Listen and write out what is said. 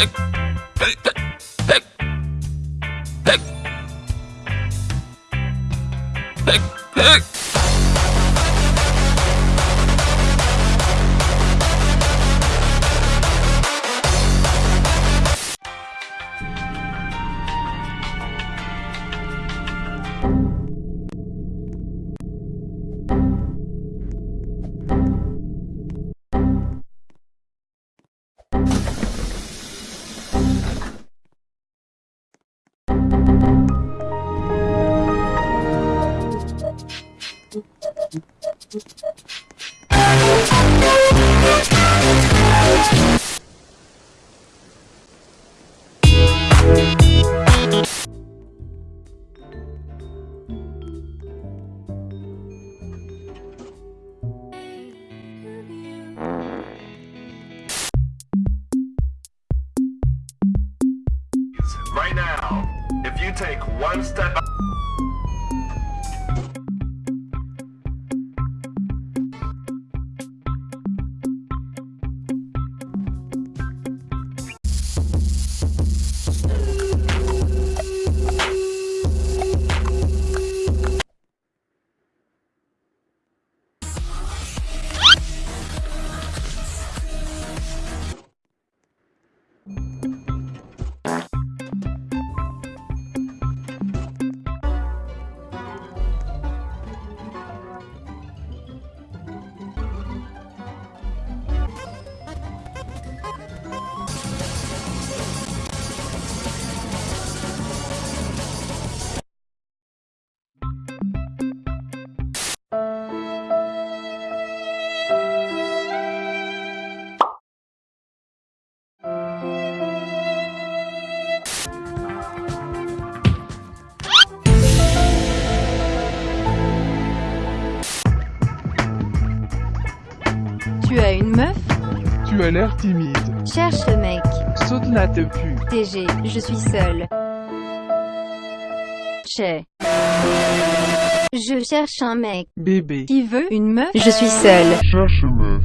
Hey! Right now, if you take one step une meuf Tu as l'air timide. Cherche le mec. Saute là te pu. TG, je suis seule. Chez. Je cherche un mec. Bébé. Qui veut une meuf Je suis seule. Cherche meuf.